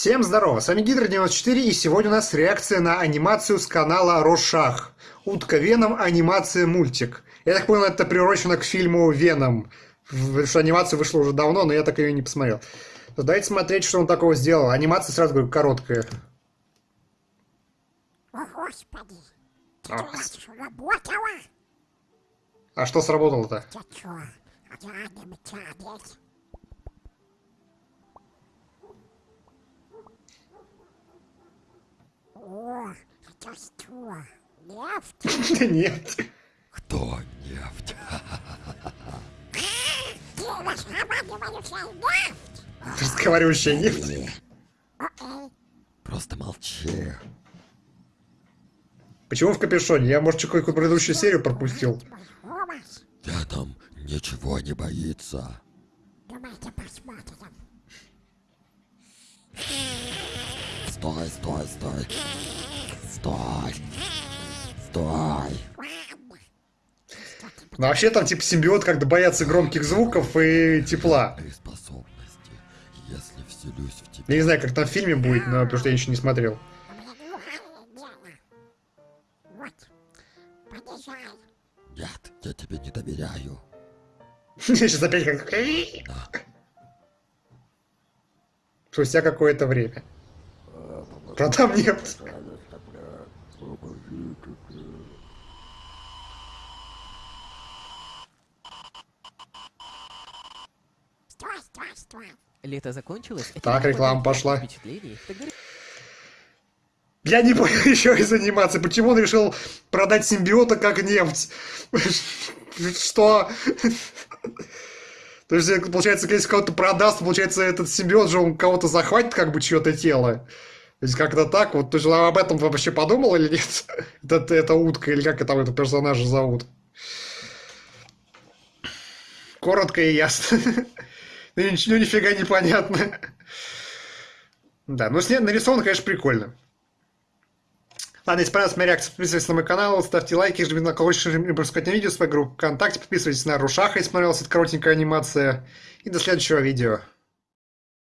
Всем здорово, с вами Гидро94 и сегодня у нас реакция на анимацию с канала Рошах. Утка Веном, анимация мультик. Я так понял, это приурочено к фильму Веном. Потому что анимация вышла уже давно, но я так ее не посмотрел. Давайте смотреть, что он такого сделал. Анимация, сразу говорю, короткая. О, Господи! Ты А. сработало? А что сработало-то? Ты чё? Реально молодец. О, это что? Нефть? Нет. Кто нефть? Разговаривающая нефть? Просто молчи. Почему в капюшоне? Я, может, какую-то предыдущую серию пропустил. Я там ничего не боится. Давайте посмотрим. Стой, стой, стой. Стой. Стой. Но вообще там типа симбиот как-то боятся громких звуков и тепла. Я не знаю, как там в фильме будет, но потому что я еще не смотрел. Нет, я тебе не доверяю. Сейчас опять как... Спустя какое-то время. Продам нефть. Лето закончилось, Так, реклама пошла. Я не понял еще из анимации, почему он решил продать симбиота как нефть. Что? То есть, это, получается, если кого-то продаст, получается, этот симбиот же он кого-то захватит, как бы чье-то тело. То есть как-то так, вот ты же об этом вообще подумал или нет? Это, это утка, или как там этого персонажа зовут? Коротко и ясно. Ну, ничего, нифига не понятно. Да, ну сня- нарисован, конечно, прикольно. Ладно, если понравилась моя реакция, подписывайтесь на мой канал, ставьте лайки, жмите на колокольчик, чтобы не пропускать ни видео, свою группу ВКонтакте, подписывайтесь на Рушаха, если понравилась эта коротенькая анимация. И до следующего видео.